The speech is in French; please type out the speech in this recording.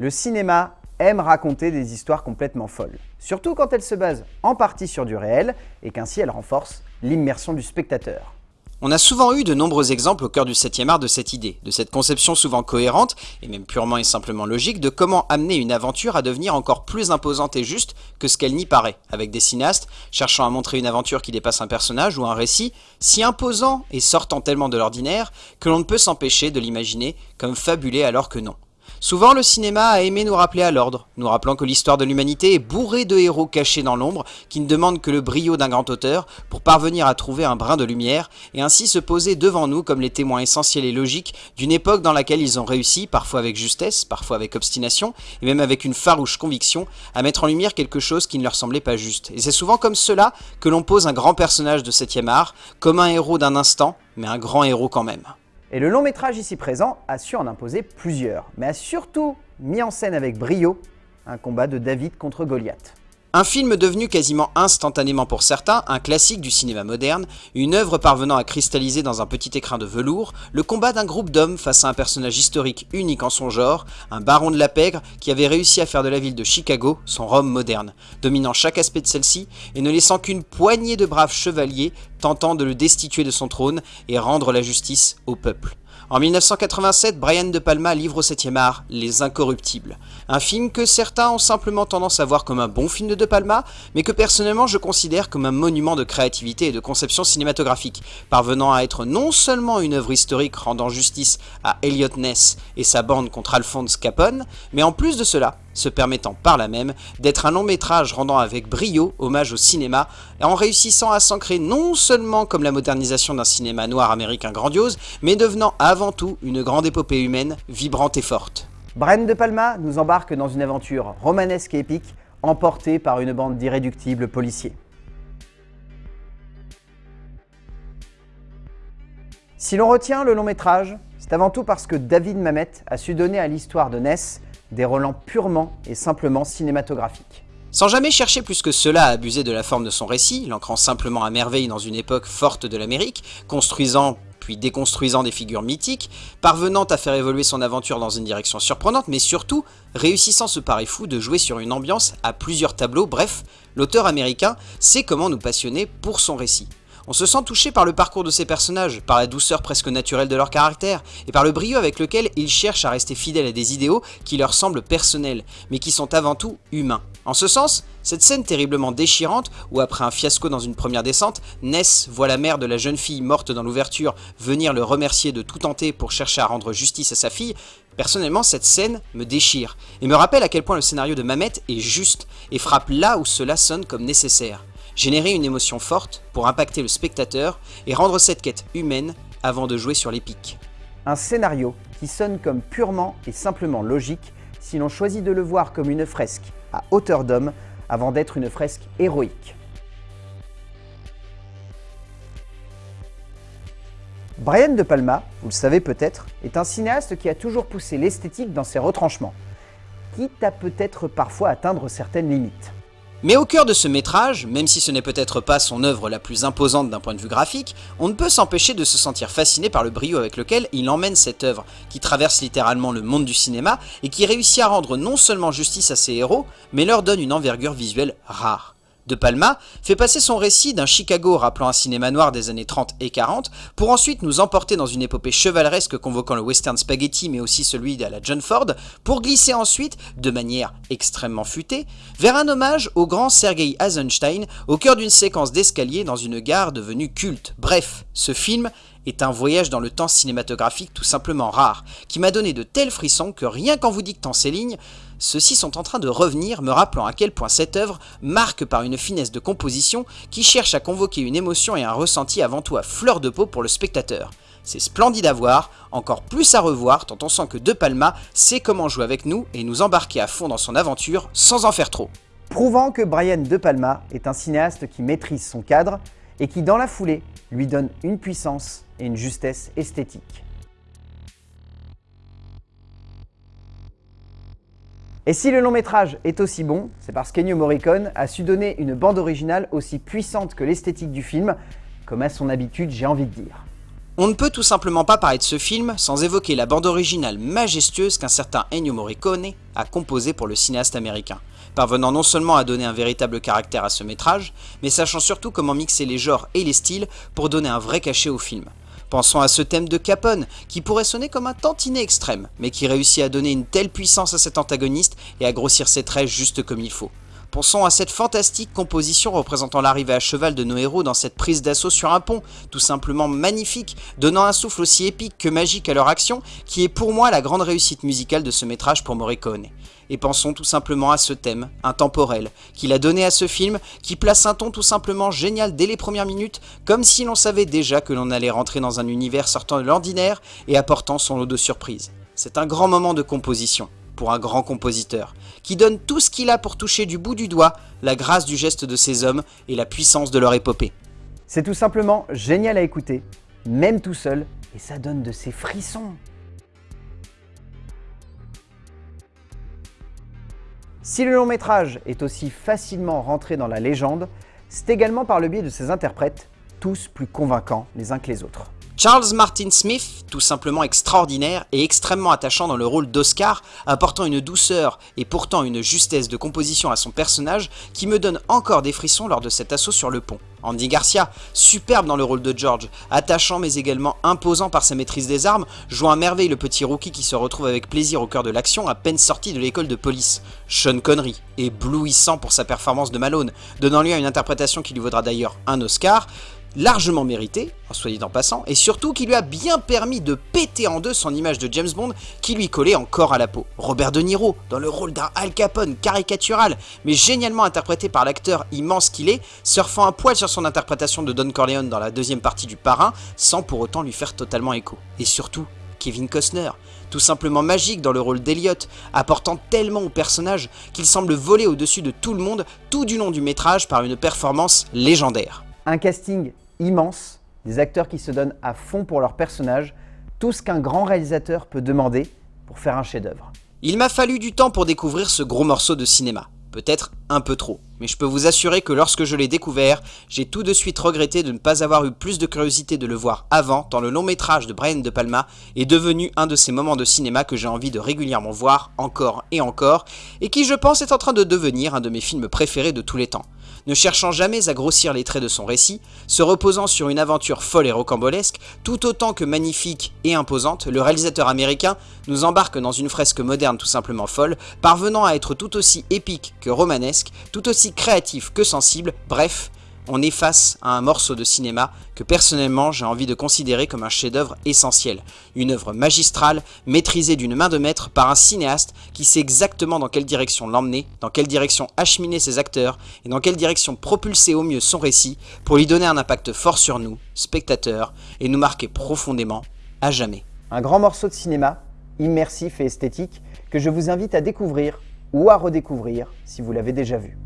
Le cinéma aime raconter des histoires complètement folles, surtout quand elles se basent en partie sur du réel et qu'ainsi elles renforcent l'immersion du spectateur. On a souvent eu de nombreux exemples au cœur du 7e art de cette idée, de cette conception souvent cohérente, et même purement et simplement logique, de comment amener une aventure à devenir encore plus imposante et juste que ce qu'elle n'y paraît, avec des cinéastes cherchant à montrer une aventure qui dépasse un personnage ou un récit, si imposant et sortant tellement de l'ordinaire que l'on ne peut s'empêcher de l'imaginer comme fabulé alors que non. Souvent, le cinéma a aimé nous rappeler à l'ordre, nous rappelant que l'histoire de l'humanité est bourrée de héros cachés dans l'ombre qui ne demandent que le brio d'un grand auteur pour parvenir à trouver un brin de lumière et ainsi se poser devant nous comme les témoins essentiels et logiques d'une époque dans laquelle ils ont réussi, parfois avec justesse, parfois avec obstination et même avec une farouche conviction, à mettre en lumière quelque chose qui ne leur semblait pas juste. Et c'est souvent comme cela que l'on pose un grand personnage de 7 art, comme un héros d'un instant, mais un grand héros quand même. Et le long métrage ici présent a su en imposer plusieurs, mais a surtout mis en scène avec brio un combat de David contre Goliath. Un film devenu quasiment instantanément pour certains, un classique du cinéma moderne, une œuvre parvenant à cristalliser dans un petit écrin de velours, le combat d'un groupe d'hommes face à un personnage historique unique en son genre, un baron de la pègre qui avait réussi à faire de la ville de Chicago son Rome moderne, dominant chaque aspect de celle-ci et ne laissant qu'une poignée de braves chevaliers tentant de le destituer de son trône et rendre la justice au peuple. En 1987, Brian De Palma livre au 7e art Les Incorruptibles, un film que certains ont simplement tendance à voir comme un bon film de De Palma, mais que personnellement je considère comme un monument de créativité et de conception cinématographique, parvenant à être non seulement une œuvre historique rendant justice à Elliot Ness et sa bande contre Alphonse Capone, mais en plus de cela, se permettant par là même d'être un long métrage rendant avec brio hommage au cinéma en réussissant à s'ancrer non seulement comme la modernisation d'un cinéma noir américain grandiose, mais devenant avant tout une grande épopée humaine, vibrante et forte. Brian De Palma nous embarque dans une aventure romanesque et épique, emportée par une bande d'irréductibles policiers. Si l'on retient le long métrage, c'est avant tout parce que David Mamet a su donner à l'histoire de Ness des relents purement et simplement cinématographiques. Sans jamais chercher plus que cela à abuser de la forme de son récit, l'ancrant simplement à merveille dans une époque forte de l'Amérique, construisant puis déconstruisant des figures mythiques, parvenant à faire évoluer son aventure dans une direction surprenante, mais surtout réussissant ce pari fou de jouer sur une ambiance à plusieurs tableaux, bref, l'auteur américain sait comment nous passionner pour son récit. On se sent touché par le parcours de ces personnages, par la douceur presque naturelle de leur caractère, et par le brio avec lequel ils cherchent à rester fidèles à des idéaux qui leur semblent personnels, mais qui sont avant tout humains. En ce sens, cette scène terriblement déchirante, où après un fiasco dans une première descente, Ness voit la mère de la jeune fille morte dans l'ouverture venir le remercier de tout tenter pour chercher à rendre justice à sa fille, personnellement cette scène me déchire, et me rappelle à quel point le scénario de Mamet est juste, et frappe là où cela sonne comme nécessaire générer une émotion forte pour impacter le spectateur et rendre cette quête humaine avant de jouer sur l'épique. Un scénario qui sonne comme purement et simplement logique si l'on choisit de le voir comme une fresque à hauteur d'homme avant d'être une fresque héroïque. Brian De Palma, vous le savez peut-être, est un cinéaste qui a toujours poussé l'esthétique dans ses retranchements, quitte à peut-être parfois atteindre certaines limites. Mais au cœur de ce métrage, même si ce n'est peut-être pas son œuvre la plus imposante d'un point de vue graphique, on ne peut s'empêcher de se sentir fasciné par le brio avec lequel il emmène cette œuvre, qui traverse littéralement le monde du cinéma et qui réussit à rendre non seulement justice à ses héros, mais leur donne une envergure visuelle rare. De Palma fait passer son récit d'un Chicago rappelant un cinéma noir des années 30 et 40 pour ensuite nous emporter dans une épopée chevaleresque convoquant le western spaghetti mais aussi celui de la John Ford pour glisser ensuite, de manière extrêmement futée, vers un hommage au grand Sergei Eisenstein au cœur d'une séquence d'escalier dans une gare devenue culte. Bref, ce film est un voyage dans le temps cinématographique tout simplement rare, qui m'a donné de tels frissons que rien qu'en vous dictant ces lignes, ceux-ci sont en train de revenir, me rappelant à quel point cette œuvre marque par une finesse de composition qui cherche à convoquer une émotion et un ressenti avant tout à fleur de peau pour le spectateur. C'est splendide à voir, encore plus à revoir tant on sent que De Palma sait comment jouer avec nous et nous embarquer à fond dans son aventure sans en faire trop. Prouvant que Brian De Palma est un cinéaste qui maîtrise son cadre et qui dans la foulée lui donne une puissance et une justesse esthétique. Et si le long métrage est aussi bon, c'est parce qu'Ennio Morricone a su donner une bande originale aussi puissante que l'esthétique du film, comme à son habitude j'ai envie de dire. On ne peut tout simplement pas parler de ce film sans évoquer la bande originale majestueuse qu'un certain Ennio Morricone a composée pour le cinéaste américain, parvenant non seulement à donner un véritable caractère à ce métrage, mais sachant surtout comment mixer les genres et les styles pour donner un vrai cachet au film. Pensons à ce thème de Capone, qui pourrait sonner comme un tantinet extrême, mais qui réussit à donner une telle puissance à cet antagoniste et à grossir ses traits juste comme il faut. Pensons à cette fantastique composition représentant l'arrivée à cheval de nos héros dans cette prise d'assaut sur un pont, tout simplement magnifique, donnant un souffle aussi épique que magique à leur action, qui est pour moi la grande réussite musicale de ce métrage pour Morricone. Et pensons tout simplement à ce thème, intemporel, qu'il a donné à ce film, qui place un ton tout simplement génial dès les premières minutes, comme si l'on savait déjà que l'on allait rentrer dans un univers sortant de l'ordinaire et apportant son lot de surprises. C'est un grand moment de composition pour un grand compositeur, qui donne tout ce qu'il a pour toucher du bout du doigt la grâce du geste de ces hommes et la puissance de leur épopée. C'est tout simplement génial à écouter, même tout seul, et ça donne de ces frissons. Si le long métrage est aussi facilement rentré dans la légende, c'est également par le biais de ses interprètes, tous plus convaincants les uns que les autres. Charles Martin Smith, tout simplement extraordinaire et extrêmement attachant dans le rôle d'Oscar, apportant une douceur et pourtant une justesse de composition à son personnage qui me donne encore des frissons lors de cet assaut sur le pont. Andy Garcia, superbe dans le rôle de George, attachant mais également imposant par sa maîtrise des armes, jouant à merveille le petit rookie qui se retrouve avec plaisir au cœur de l'action à peine sorti de l'école de police. Sean Connery, éblouissant pour sa performance de Malone, donnant lieu à une interprétation qui lui vaudra d'ailleurs un Oscar, largement mérité, en soit en passant, et surtout qui lui a bien permis de péter en deux son image de James Bond qui lui collait encore à la peau. Robert De Niro, dans le rôle d'un Al Capone caricatural, mais génialement interprété par l'acteur immense qu'il est, surfant un poil sur son interprétation de Don Corleone dans la deuxième partie du Parrain, sans pour autant lui faire totalement écho. Et surtout, Kevin Costner, tout simplement magique dans le rôle d'Eliot, apportant tellement au personnage qu'il semble voler au-dessus de tout le monde tout du long du métrage par une performance légendaire. Un casting immense, des acteurs qui se donnent à fond pour leur personnage, tout ce qu'un grand réalisateur peut demander pour faire un chef-d'œuvre. Il m'a fallu du temps pour découvrir ce gros morceau de cinéma, peut-être un peu trop, mais je peux vous assurer que lorsque je l'ai découvert, j'ai tout de suite regretté de ne pas avoir eu plus de curiosité de le voir avant, tant le long métrage de Brian De Palma est devenu un de ces moments de cinéma que j'ai envie de régulièrement voir encore et encore, et qui je pense est en train de devenir un de mes films préférés de tous les temps ne cherchant jamais à grossir les traits de son récit, se reposant sur une aventure folle et rocambolesque, tout autant que magnifique et imposante, le réalisateur américain nous embarque dans une fresque moderne tout simplement folle, parvenant à être tout aussi épique que romanesque, tout aussi créatif que sensible, bref, on est face à un morceau de cinéma que personnellement j'ai envie de considérer comme un chef-d'œuvre essentiel. Une œuvre magistrale, maîtrisée d'une main de maître par un cinéaste qui sait exactement dans quelle direction l'emmener, dans quelle direction acheminer ses acteurs et dans quelle direction propulser au mieux son récit pour lui donner un impact fort sur nous, spectateurs, et nous marquer profondément à jamais. Un grand morceau de cinéma, immersif et esthétique, que je vous invite à découvrir ou à redécouvrir si vous l'avez déjà vu.